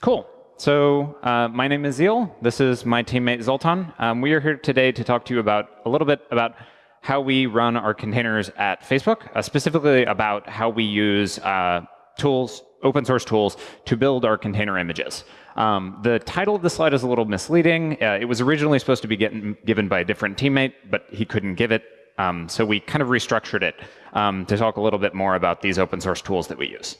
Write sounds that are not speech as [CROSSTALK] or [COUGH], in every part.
Cool. So uh, my name is Zeal. This is my teammate Zoltan. Um, we are here today to talk to you about a little bit about how we run our containers at Facebook, uh, specifically about how we use uh, tools, open source tools, to build our container images. Um, the title of the slide is a little misleading. Uh, it was originally supposed to be getting, given by a different teammate, but he couldn't give it. Um, so we kind of restructured it um, to talk a little bit more about these open source tools that we use.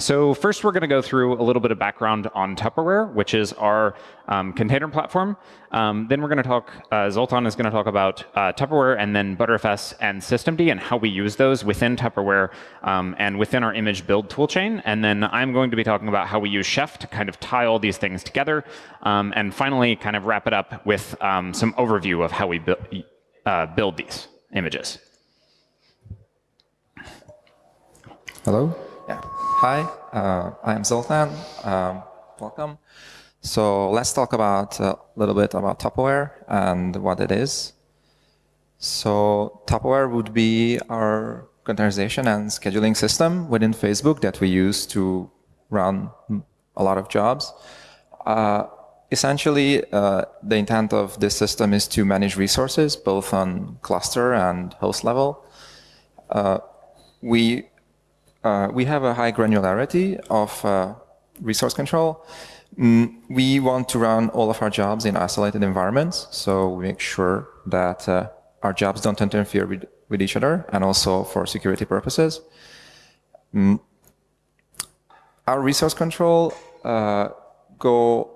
So first, we're going to go through a little bit of background on Tupperware, which is our um, container platform. Um, then we're going to talk, uh, Zoltan is going to talk about uh, Tupperware and then Btrfs and systemd and how we use those within Tupperware um, and within our image build toolchain. And then I'm going to be talking about how we use Chef to kind of tie all these things together. Um, and finally, kind of wrap it up with um, some overview of how we bu uh, build these images. Hello. Hi, uh, I am Zoltan. Um, welcome. So let's talk about a little bit about Tupperware and what it is. So Tupperware would be our containerization and scheduling system within Facebook that we use to run a lot of jobs. Uh, essentially, uh, the intent of this system is to manage resources both on cluster and host level. Uh, we uh, we have a high granularity of uh, resource control. Mm, we want to run all of our jobs in isolated environments, so we make sure that uh, our jobs don't interfere with, with each other, and also for security purposes. Mm. Our resource control uh, go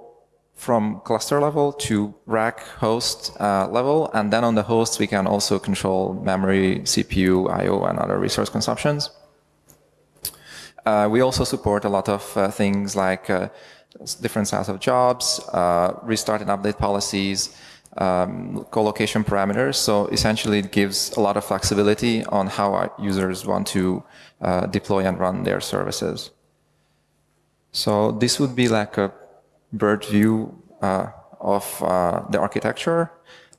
from cluster level to rack host uh, level, and then on the host we can also control memory, CPU, I/O, and other resource consumptions. Uh, we also support a lot of uh, things like uh, different size of jobs, uh, restart and update policies, um, co-location parameters. So essentially it gives a lot of flexibility on how our users want to uh, deploy and run their services. So this would be like a bird view uh, of the architecture.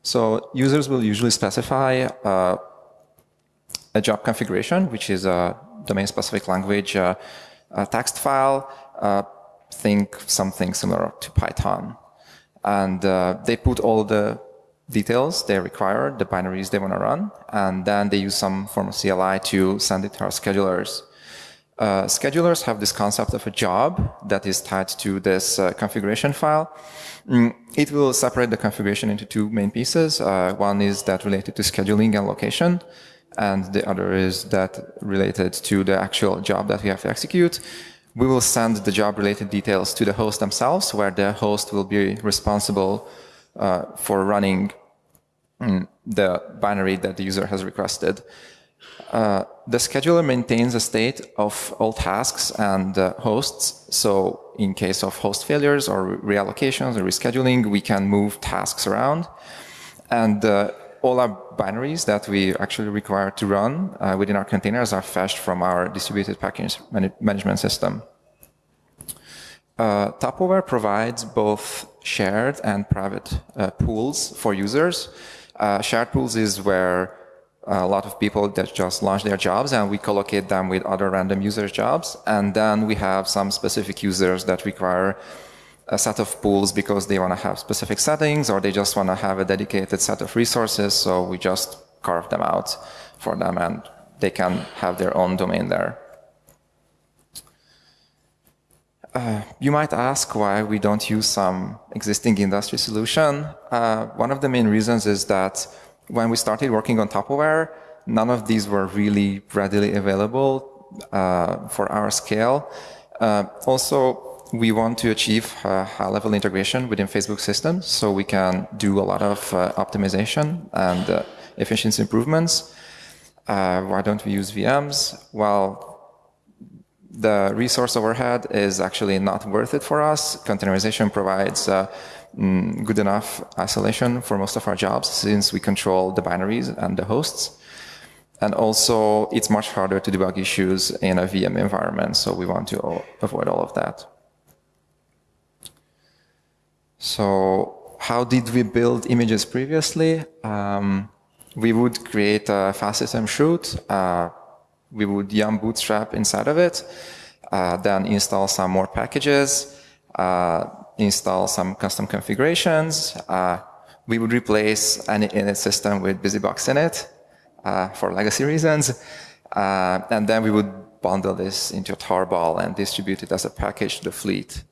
So users will usually specify a job configuration, which is a domain-specific language uh, text file, uh, think something similar to Python. And uh, they put all the details they require, the binaries they want to run, and then they use some form of CLI to send it to our schedulers. Uh, schedulers have this concept of a job that is tied to this uh, configuration file. Mm, it will separate the configuration into two main pieces. Uh, one is that related to scheduling and location, and the other is that related to the actual job that we have to execute. We will send the job related details to the host themselves, where the host will be responsible uh, for running mm, the binary that the user has requested. Uh, the scheduler maintains a state of all tasks and uh, hosts. So in case of host failures or reallocations or rescheduling, we can move tasks around. And uh, all our binaries that we actually require to run uh, within our containers are fetched from our distributed package management system. Uh, Tupperware provides both shared and private uh, pools for users. Uh, shared pools is where a lot of people that just launch their jobs and we collocate them with other random users' jobs. And then we have some specific users that require a set of pools because they want to have specific settings or they just want to have a dedicated set of resources. So we just carve them out for them and they can have their own domain there. Uh, you might ask why we don't use some existing industry solution. Uh, one of the main reasons is that when we started working on Tupperware, none of these were really readily available uh, for our scale. Uh, also, we want to achieve high-level integration within Facebook systems, so we can do a lot of uh, optimization and uh, efficiency improvements. Uh, why don't we use VMs? Well, the resource overhead is actually not worth it for us. Containerization provides uh, mm, good enough isolation for most of our jobs since we control the binaries and the hosts. And also, it's much harder to debug issues in a VM environment, so we want to avoid all of that. So how did we build images previously? Um, we would create a file system chroot. Uh, we would yum bootstrap inside of it. uh, then install some more packages, uh, install some custom configurations. Uh, we would replace any init system with BusyBox init uh, for legacy reasons. Uh, and then we would bundle this into a tarball and distribute it as a package to the fleet.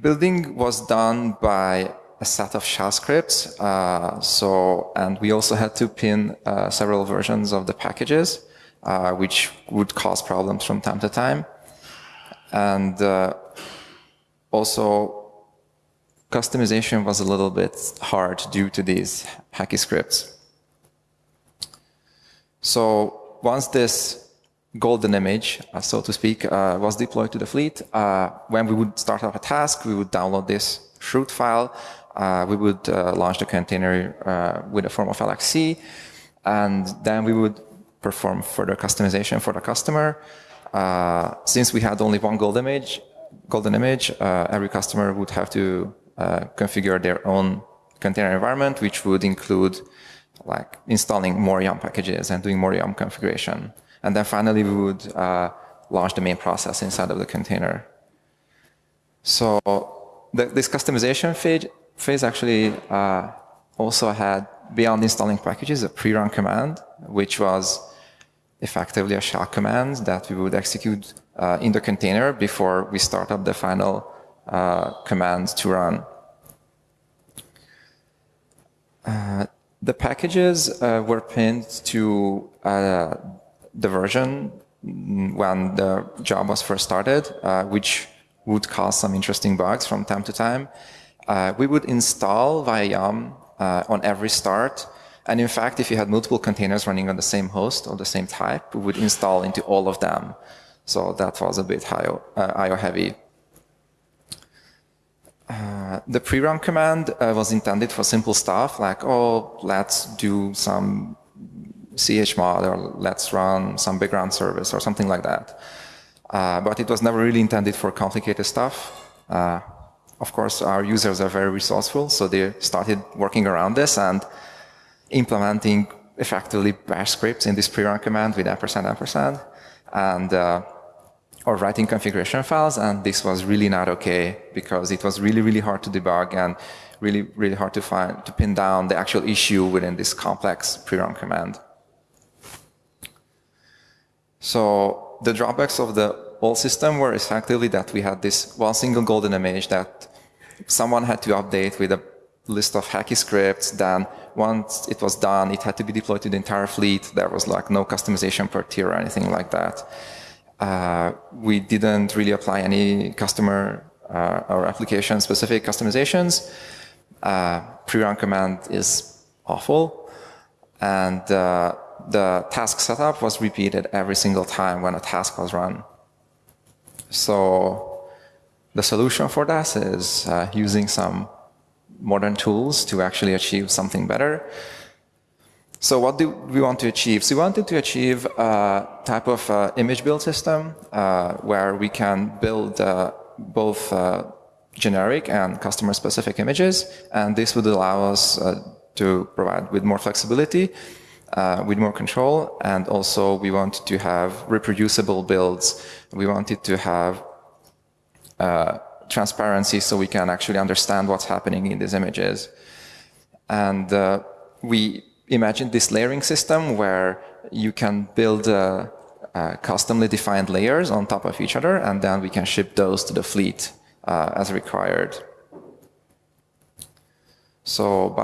Building was done by a set of shell scripts. Uh, so, and we also had to pin uh, several versions of the packages, uh, which would cause problems from time to time. And uh, also, customization was a little bit hard due to these hacky scripts. So once this golden image, uh, so to speak, uh, was deployed to the fleet, when we would start up a task, we would download this chroot file uh, we would uh, launch the container uh, with a form of LXC, and then we would perform further customization for the customer. Uh, since we had only one golden image, golden image, uh, every customer would have to uh, configure their own container environment, which would include like installing more YUM packages and doing more YUM configuration. And then finally, we would launch the main process inside of the container. So the, this customization phase phase actually uh, also had, beyond installing packages, a pre-run command, which was effectively a shell command that we would execute uh, in the container before we start up the final uh, command to run. Uh, the packages uh, were pinned to uh, the version when the job was first started, which would cause some interesting bugs from time to time. Uh, we would install via YUM uh, on every start. And in fact, if you had multiple containers running on the same host or the same type, we would install into all of them. So that was a bit IO, uh, IO heavy. Uh, the pre-run command uh, was intended for simple stuff like, oh, let's do some chmod or let's run some background service or something like that. Uh, but it was never really intended for complicated stuff. Uh, of course, our users are very resourceful, so they started working around this and implementing effectively bash scripts in this pre-run command with ampersand ampersand, and uh, or writing configuration files, and this was really not okay because it was really, really hard to debug and really, really hard to find to pin down the actual issue within this complex pre-run command. So the drawbacks of the old system were effectively that we had this one single golden image that someone had to update with a list of hacky scripts. Then once it was done, it had to be deployed to the entire fleet. There was like no customization per tier or anything like that. Uh, we didn't really apply any customer uh, or application specific customizations. Uh, pre-run command is awful. And uh, the task setup was repeated every single time when a task was run. So the solution for that is uh, using some modern tools to actually achieve something better. So what do we want to achieve? So we wanted to achieve a type of uh, image build system uh, where we can build uh, both uh, generic and customer specific images. And this would allow us uh, to provide with more flexibility, with more control. And also we wanted to have reproducible builds. We wanted to have uh, transparency so we can actually understand what's happening in these images. And uh, we imagined this layering system where you can build uh, uh, customly defined layers on top of each other, and then we can ship those to the fleet uh, as required. So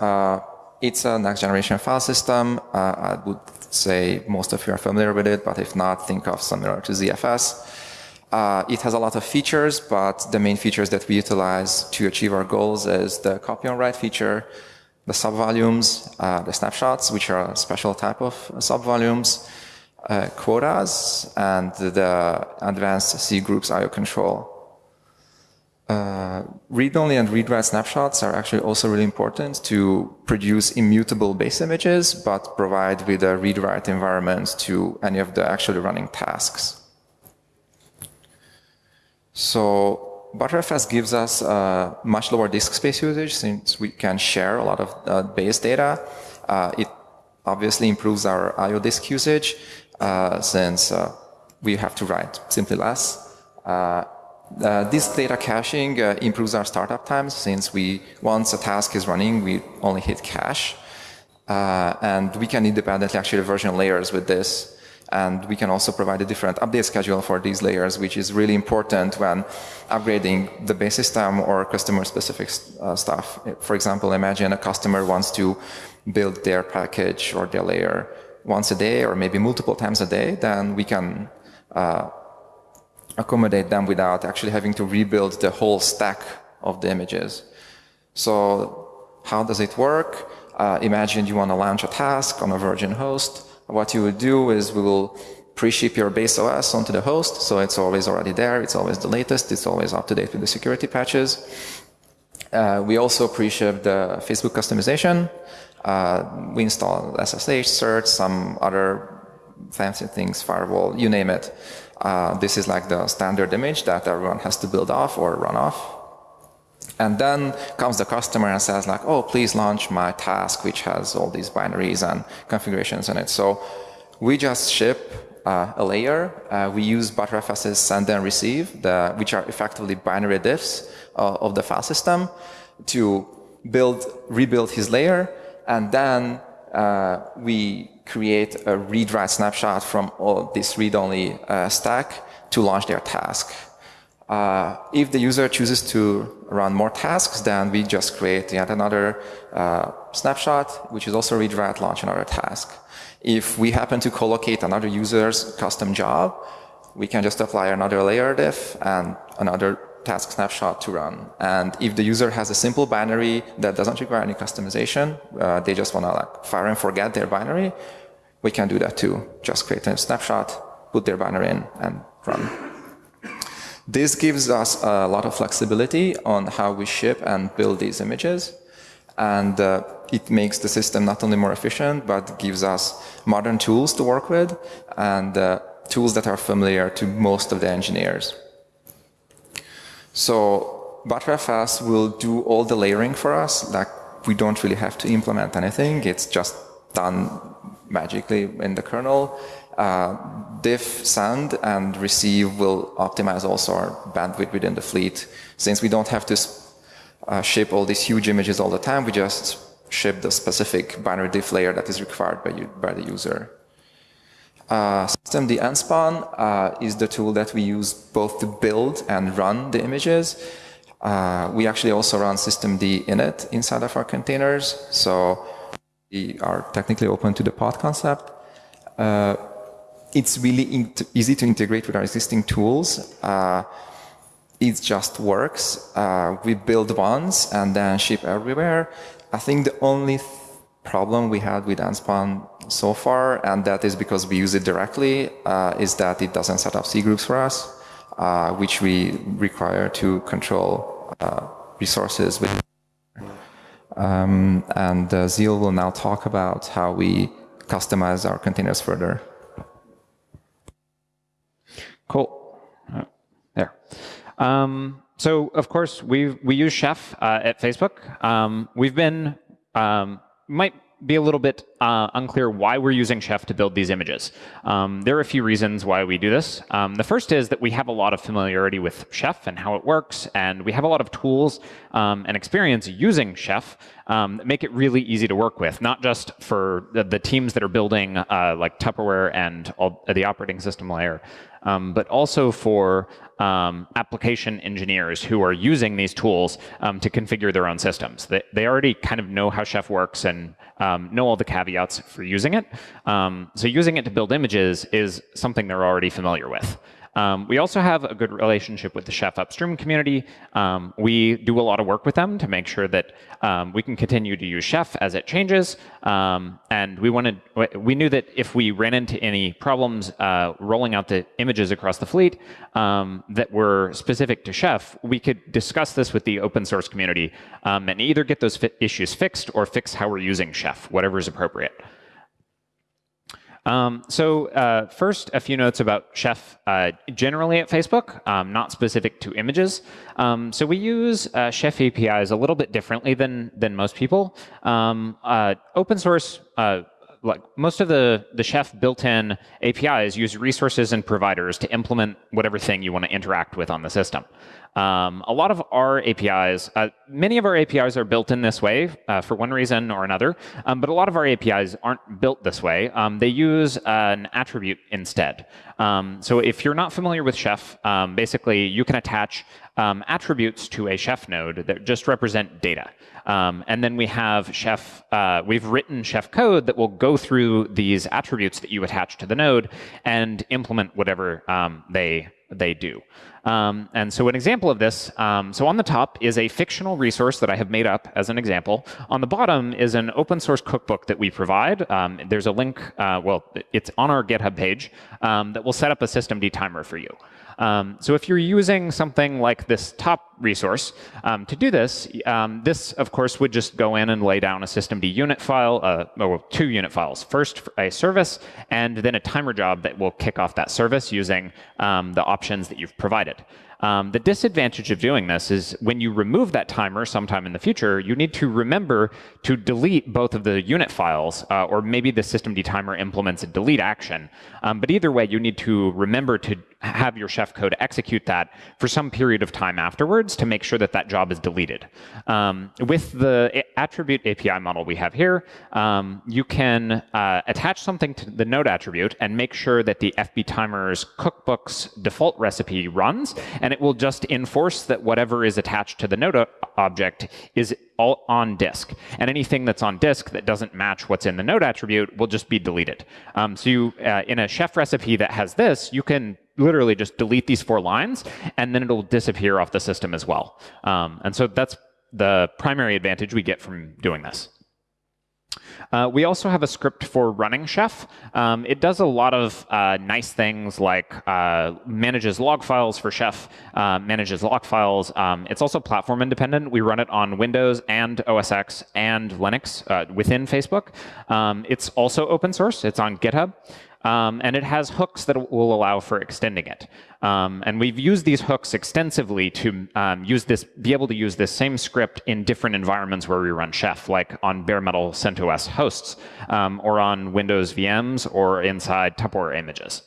uh, it's a next generation file system. I would say most of you are familiar with it, but if not, think of similar to ZFS. Uh, it has a lot of features, but the main features that we utilize to achieve our goals is the copy on write feature, the subvolumes, uh, the snapshots, which are a special type of subvolumes, uh, quotas, and the advanced C groups IO control. Uh, read-only and read-write snapshots are actually also really important to produce immutable base images, but provide with a read-write environment to any of the actually running tasks. So Btrfs gives us uh, much lower disk space usage since we can share a lot of uh, base data. Uh, it obviously improves our IO disk usage. uh, since uh, we have to write simply less. Uh, uh, this data caching uh, improves our startup times since we once a task is running, we only hit cache. and we can independently actually version layers with this and we can also provide a different update schedule for these layers, which is really important when upgrading the base system or customer specific uh, stuff. For example, imagine a customer wants to build their package or their layer once a day or maybe multiple times a day, then we can uh, accommodate them without actually having to rebuild the whole stack of the images. So how does it work? Uh, imagine you want to launch a task on a Virgin host what you would do is we will pre-ship your base OS onto the host, so it's always already there, it's always the latest, it's always up to date with the security patches. Uh, we also pre-ship the Facebook customization. Uh, we install SSH certs, some other fancy things, firewall, you name it. Uh, this is like the standard image that everyone has to build off or run off. And then comes the customer and says like, oh, please launch my task, which has all these binaries and configurations in it. So we just ship uh, a layer. Uh, we use Btrfs's send and receive, the, which are effectively binary diffs uh, of the file system to build, rebuild his layer. And then uh, we create a read-write snapshot from all this read-only uh, stack to launch their task. Uh, if the user chooses to run more tasks, then we just create yet another uh, snapshot, which is also read write launch another task. If we happen to collocate another user's custom job, we can just apply another layer diff and another task snapshot to run. And if the user has a simple binary that doesn't require any customization, uh, they just want to like fire and forget their binary, we can do that too. Just create a snapshot, put their binary in, and run. This gives us a lot of flexibility on how we ship and build these images. And uh, it makes the system not only more efficient, but gives us modern tools to work with and uh, tools that are familiar to most of the engineers. So Btrfs will do all the layering for us. Like we don't really have to implement anything. It's just done magically in the kernel. Uh, diff send and receive will optimize also our bandwidth within the fleet. Since we don't have to uh, ship all these huge images all the time, we just ship the specific binary diff layer that is required by, you, by the user. Uh, systemd nspawn uh, is the tool that we use both to build and run the images. Uh, we actually also run systemd init inside of our containers, so we are technically open to the pod concept. Uh, it's really easy to integrate with our existing tools. Uh, it just works. Uh, we build once and then ship everywhere. I think the only th problem we had with Nspawn so far, and that is because we use it directly, uh, is that it doesn't set up C groups for us, uh, which we require to control uh, resources with. Um, and uh, Zeal will now talk about how we customize our containers further. Cool. Uh, there. Um, so, of course, we we use Chef uh, at Facebook. Um, we've been um, might be a little bit uh, unclear why we're using Chef to build these images. Um, there are a few reasons why we do this. Um, the first is that we have a lot of familiarity with Chef and how it works, and we have a lot of tools um, and experience using Chef um, that make it really easy to work with, not just for the, the teams that are building uh, like Tupperware and all, the operating system layer, um, but also for um, application engineers who are using these tools um, to configure their own systems. They, they already kind of know how Chef works and um, know all the caveats for using it. Um, so using it to build images is something they're already familiar with. Um, we also have a good relationship with the Chef upstream community. Um, we do a lot of work with them to make sure that um, we can continue to use Chef as it changes. Um, and we wanted, we knew that if we ran into any problems uh, rolling out the images across the fleet um, that were specific to Chef, we could discuss this with the open source community um, and either get those issues fixed or fix how we're using Chef, whatever is appropriate. Um, so uh, first, a few notes about Chef uh, generally at Facebook, um, not specific to images. Um, so we use uh, Chef APIs a little bit differently than, than most people. Um, uh, open source uh, like most of the the Chef built-in APIs use resources and providers to implement whatever thing you want to interact with on the system. Um, a lot of our APIs, uh, many of our APIs are built in this way uh, for one reason or another, um, but a lot of our APIs aren't built this way. Um, they use an attribute instead. Um, so if you're not familiar with Chef, um, basically you can attach um, attributes to a Chef node that just represent data. And then we have Chef, uh, we've written Chef code that will go through these attributes that you attach to the node and implement whatever they they do. Um, and so an example of this, um, so on the top is a fictional resource that I have made up as an example. On the bottom is an open source cookbook that we provide. Um, there's a link, uh, well, it's on our GitHub page um, that will set up a systemd timer for you. Um, so if you're using something like this top resource, um, to do this, um, this, of course, would just go in and lay down a systemd unit file, uh, or two unit files. First, a service, and then a timer job that will kick off that service using um, the options that you've provided. Um, the disadvantage of doing this is when you remove that timer sometime in the future, you need to remember to delete both of the unit files, uh, or maybe the systemd timer implements a delete action. Um, but either way, you need to remember to have your chef code execute that for some period of time afterwards to make sure that that job is deleted. Um, with the attribute API model we have here, um, you can uh, attach something to the node attribute and make sure that the FB timer's cookbook's default recipe runs, and it will just enforce that whatever is attached to the node object is all on disk. And anything that's on disk that doesn't match what's in the node attribute will just be deleted. Um, so you, uh, in a chef recipe that has this, you can literally just delete these four lines, and then it'll disappear off the system as well. Um, and so that's the primary advantage we get from doing this. Uh, we also have a script for running Chef. Um, it does a lot of uh, nice things like uh, manages log files for Chef, uh, manages log files. Um, it's also platform independent. We run it on Windows and OS X and Linux uh, within Facebook. Um, it's also open source. It's on GitHub. Um, and it has hooks that will allow for extending it. Um, and we've used these hooks extensively to um, use this, be able to use this same script in different environments where we run Chef, like on bare metal CentOS hosts, um, or on Windows VMs, or inside Tupperware images.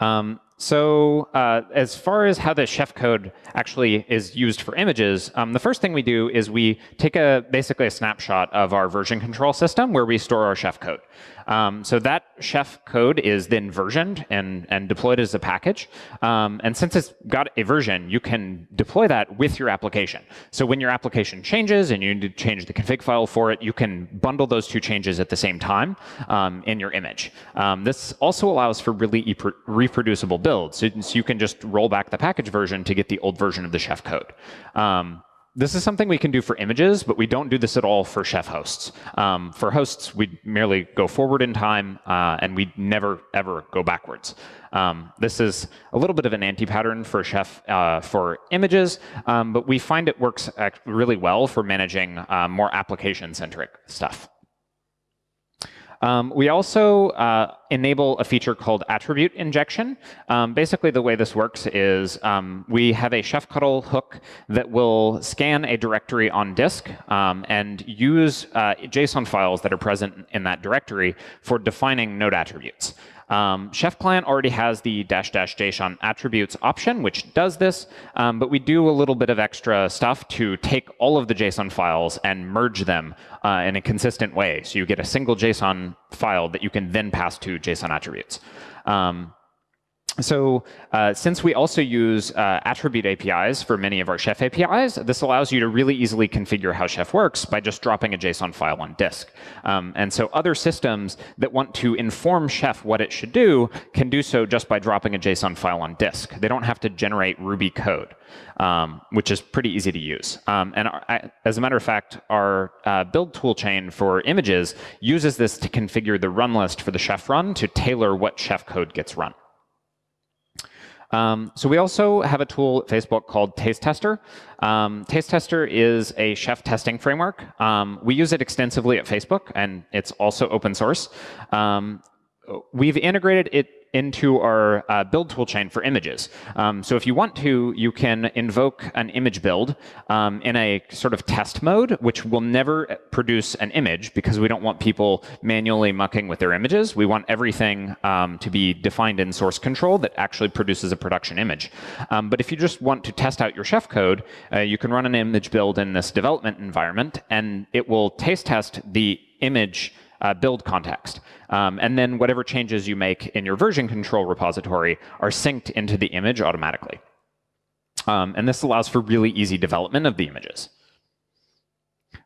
Um, so uh, as far as how the chef code actually is used for images, um, the first thing we do is we take a basically a snapshot of our version control system where we store our chef code. Um, so that chef code is then versioned and, and deployed as a package. Um, and since it's got a version, you can deploy that with your application. So when your application changes and you need to change the config file for it, you can bundle those two changes at the same time um, in your image. Um, this also allows for really reproducible builds. So, you can just roll back the package version to get the old version of the chef code. Um, this is something we can do for images, but we don't do this at all for Chef hosts. Um, for hosts, we merely go forward in time, uh, and we never, ever go backwards. Um, this is a little bit of an anti-pattern for Chef uh, for images, um, but we find it works really well for managing uh, more application-centric stuff. Um, we also uh, enable a feature called attribute injection. Um, basically, the way this works is um, we have a chefctl hook that will scan a directory on disk um, and use uh, JSON files that are present in that directory for defining node attributes. Um, Chef Client already has the dash dash JSON attributes option, which does this, um, but we do a little bit of extra stuff to take all of the JSON files and merge them uh, in a consistent way. So you get a single JSON file that you can then pass to JSON attributes. Um, so uh, since we also use uh, attribute APIs for many of our Chef APIs, this allows you to really easily configure how Chef works by just dropping a JSON file on disk. Um, and so other systems that want to inform Chef what it should do can do so just by dropping a JSON file on disk. They don't have to generate Ruby code, um, which is pretty easy to use. Um, and our, as a matter of fact, our uh, build toolchain for images uses this to configure the run list for the Chef run to tailor what Chef code gets run. Um, so we also have a tool at Facebook called Taste Tester. Um, Taste Tester is a chef testing framework. Um, we use it extensively at Facebook, and it's also open source. Um, we've integrated it into our uh, build toolchain for images. Um, so if you want to, you can invoke an image build um, in a sort of test mode, which will never produce an image because we don't want people manually mucking with their images. We want everything um, to be defined in source control that actually produces a production image. Um, but if you just want to test out your Chef code, uh, you can run an image build in this development environment, and it will taste test the image uh, build context. Um, and then whatever changes you make in your version control repository are synced into the image automatically. Um, and this allows for really easy development of the images.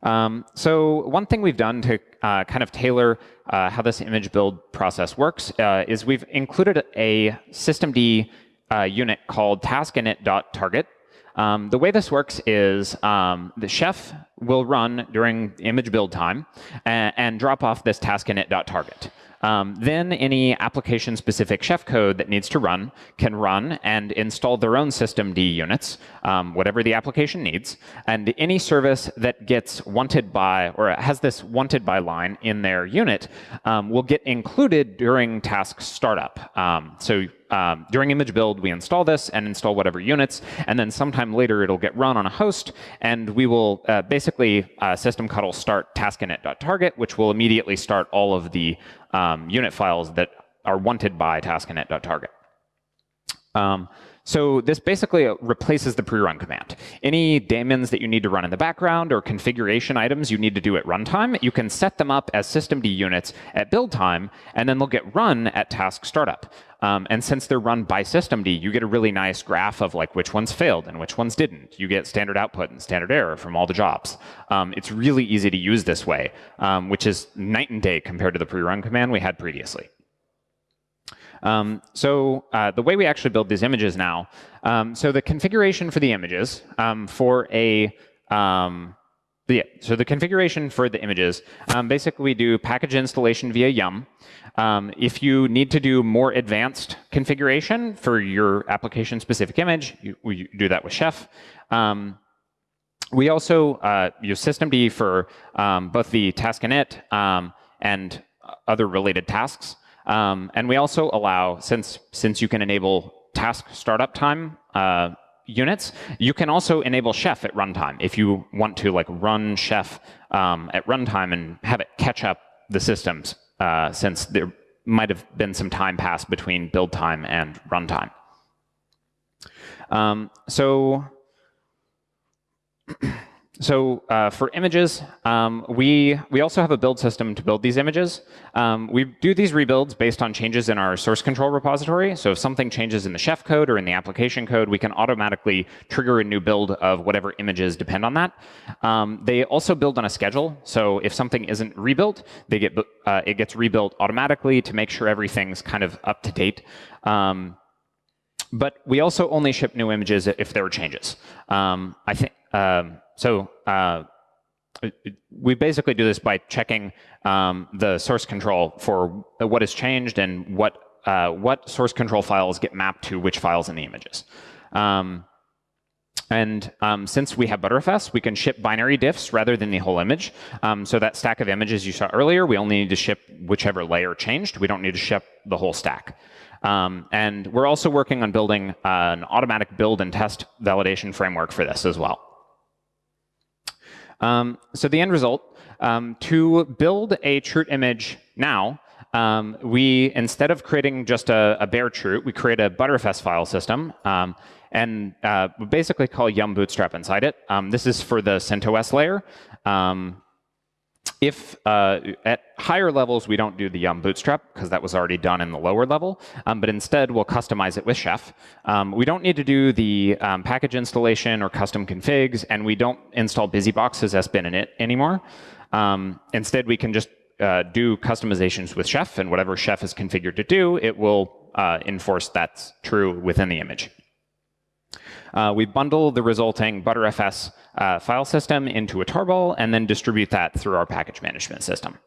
Um, so one thing we've done to uh, kind of tailor uh, how this image build process works uh, is we've included a systemd uh, unit called taskinit.target um, the way this works is um, the chef will run during image build time and, and drop off this task init.target. Um, then any application-specific chef code that needs to run can run and install their own systemd units, um, whatever the application needs. And any service that gets wanted by, or has this wanted by line in their unit um, will get included during task startup. Um, so um, during image build, we install this and install whatever units, and then sometime later it'll get run on a host, and we will uh, basically uh, systemctl start taskinit.target, which will immediately start all of the um, unit files that are wanted by taskinit.target. Um, so this basically replaces the pre-run command. Any daemons that you need to run in the background or configuration items you need to do at runtime, you can set them up as systemd units at build time, and then they'll get run at task startup. Um, and since they're run by systemd, you get a really nice graph of like which ones failed and which ones didn't. You get standard output and standard error from all the jobs. Um, it's really easy to use this way, um, which is night and day compared to the pre-run command we had previously. Um, so uh, the way we actually build these images now, um, so the configuration for the images um, for a um, yeah, so the configuration for the images, um, basically we do package installation via yum. Um, if you need to do more advanced configuration for your application-specific image, you, we do that with Chef. Um, we also uh, use systemd for um, both the task init um, and other related tasks. Um, and we also allow, since, since you can enable task startup time uh, units, you can also enable Chef at runtime if you want to like run Chef um, at runtime and have it catch up the systems uh, since there might have been some time passed between build time and runtime. Um, so [CLEARS THROAT] so uh, for images, um, we, we also have a build system to build these images. Um, we do these rebuilds based on changes in our source control repository. So if something changes in the chef code or in the application code, we can automatically trigger a new build of whatever images depend on that. Um, they also build on a schedule. So if something isn't rebuilt, they get, uh, it gets rebuilt automatically to make sure everything's kind of up to date. Um, but we also only ship new images if there are changes. Um, I think um, so uh, we basically do this by checking um, the source control for what has changed and what uh, what source control files get mapped to which files in the images. Um, and um, since we have Btrfs, we can ship binary diffs rather than the whole image. Um, so that stack of images you saw earlier, we only need to ship whichever layer changed. We don't need to ship the whole stack. Um, and we're also working on building uh, an automatic build and test validation framework for this as well. Um, so the end result, um, to build a chroot image now, um, we, instead of creating just a, a, bare chroot, we create a Btrfs file system um, and uh, basically call yum bootstrap inside it. Um, this is for the CentOS layer. If uh, at higher levels we don't do the Yum Bootstrap because that was already done in the lower level, um, but instead we'll customize it with Chef. Um, we don't need to do the um, package installation or custom configs, and we don't install BusyBox as SBin init anymore. Um, instead, we can just uh, do customizations with Chef, and whatever Chef is configured to do, it will uh, enforce that's true within the image. Uh, we bundle the resulting ButterFS uh, file system into a tarball and then distribute that through our package management system.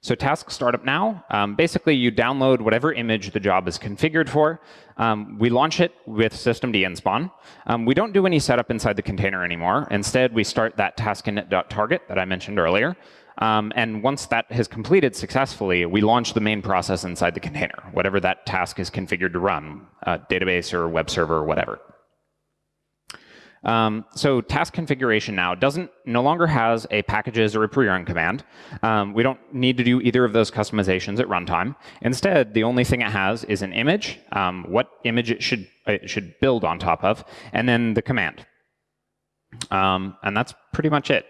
So task startup now, um, basically you download whatever image the job is configured for. Um, we launch it with systemd spawn. Um, we don't do any setup inside the container anymore. Instead, we start that task init.target that I mentioned earlier. Um, and once that has completed successfully, we launch the main process inside the container, whatever that task is configured to run, uh, database or web server or whatever. Um, so task configuration now doesn't no longer has a packages or a pre-run command. Um, we don't need to do either of those customizations at runtime. Instead, the only thing it has is an image, um, what image it should it should build on top of, and then the command. Um, and that's pretty much it.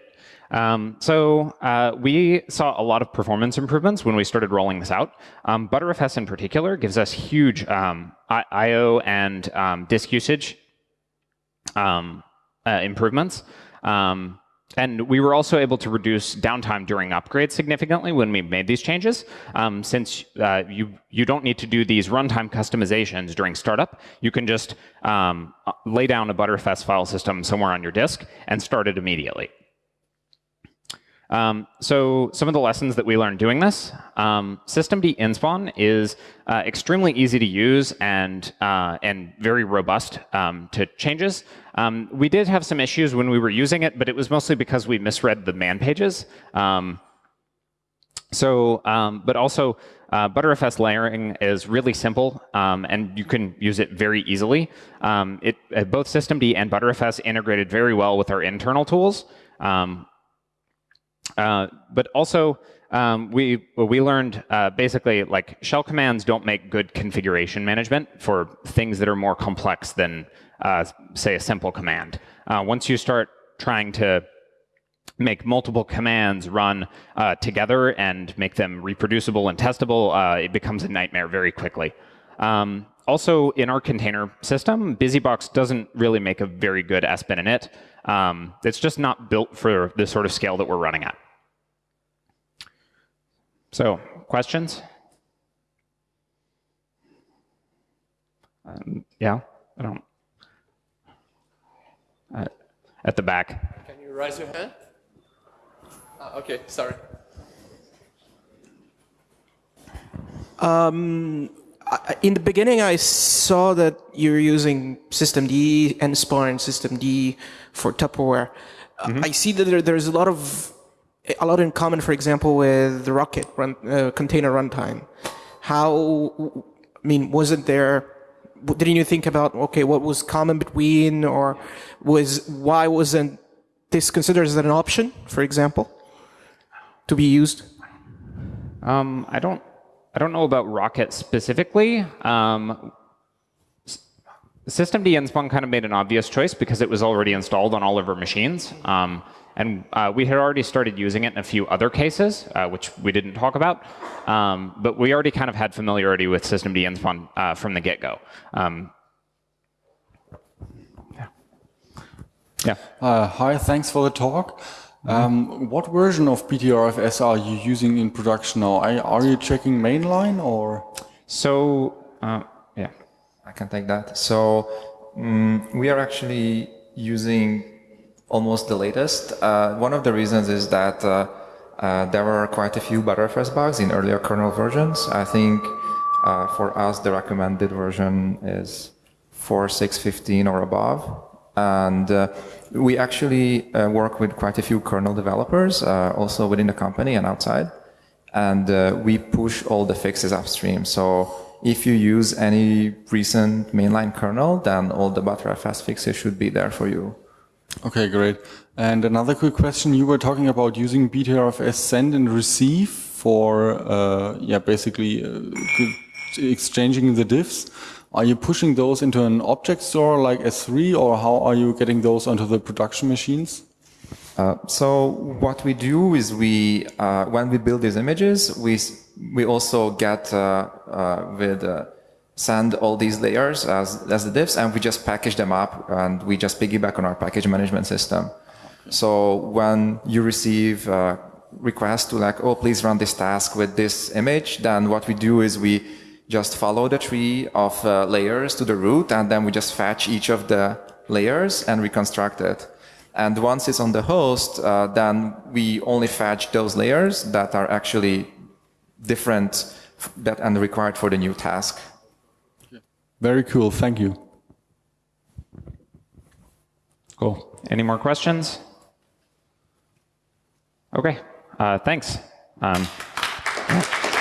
Um, so uh, we saw a lot of performance improvements when we started rolling this out. Um, Btrfs in particular gives us huge um, I/O and um, disk usage um, uh, improvements. Um, and we were also able to reduce downtime during upgrades significantly when we made these changes, since uh, you you don't need to do these runtime customizations during startup. You can just lay down a Btrfs file system somewhere on your disk and start it immediately. Um, so some of the lessons that we learned doing this, um, systemd nspawn is uh, extremely easy to use and, uh, and very robust um, to changes. Um, we did have some issues when we were using it, but it was mostly because we misread the man pages. Um, so, um, but also uh, Btrfs layering is really simple, and you can use it very easily. it, uh, both systemd and Btrfs integrated very well with our internal tools. Um, uh, but also, um, we we learned uh, basically like shell commands don't make good configuration management for things that are more complex than uh, say a simple command. Uh, once you start trying to make multiple commands run uh, together and make them reproducible and testable, it becomes a nightmare very quickly. Um, also, in our container system, BusyBox doesn't really make a very good SBIN init. Um, it's just not built for the sort of scale that we're running at. So, questions? Um, yeah, I don't. Uh, at the back. Can you raise your hand? Uh, okay, sorry. Um, in the beginning, I saw that you're using systemd, and systemd for Tupperware. Mm -hmm. I see that there, there's a lot of a lot in common, for example, with the Rocket run, uh, container runtime. How, I mean, wasn't there, didn't you think about, okay, what was common between, or was, why wasn't this considered as an option, for example, to be used? Um, I don't, I don't know about Rocket specifically. Um, systemd nspawn kind of made an obvious choice because it was already installed on all of our machines. Um, and uh, we had already started using it in a few other cases, uh, which we didn't talk about. Um, but we already kind of had familiarity with systemd nspawn uh, from the get-go. Um, yeah. yeah. Uh, hi, thanks for the talk. Um, what version of BTRFS are you using in production now? Are, are you checking mainline or? So, uh, yeah. I can take that. So, um, we are actually using almost the latest. Uh, one of the reasons is that uh, uh, there were quite a few Btrfs bugs in earlier kernel versions. I think uh, for us the recommended version is 4.6.15 or above. And uh, we actually uh, work with quite a few kernel developers, also within the company and outside. And we push all the fixes upstream. So if you use any recent mainline kernel, then all the Btrfs fixes should be there for you. Okay, great. And another quick question. You were talking about using BTRFS send and receive for, uh, yeah, basically uh, exchanging the diffs. Are you pushing those into an object store like S3 or how are you getting those onto the production machines? Uh, so what we do is we, uh, when we build these images, we, we also get uh, uh, with send all these layers as, as the diffs and we just package them up and we just piggyback on our package management system. So when you receive a request to like, oh, please run this task with this image, then what we do is we just follow the tree of uh, layers to the root, and then we just fetch each of the layers and reconstruct it. And once it's on the host, uh, then we only fetch those layers that are actually different that and required for the new task. Very cool. Thank you. Cool. Any more questions? Okay. Uh, thanks. Um, yeah.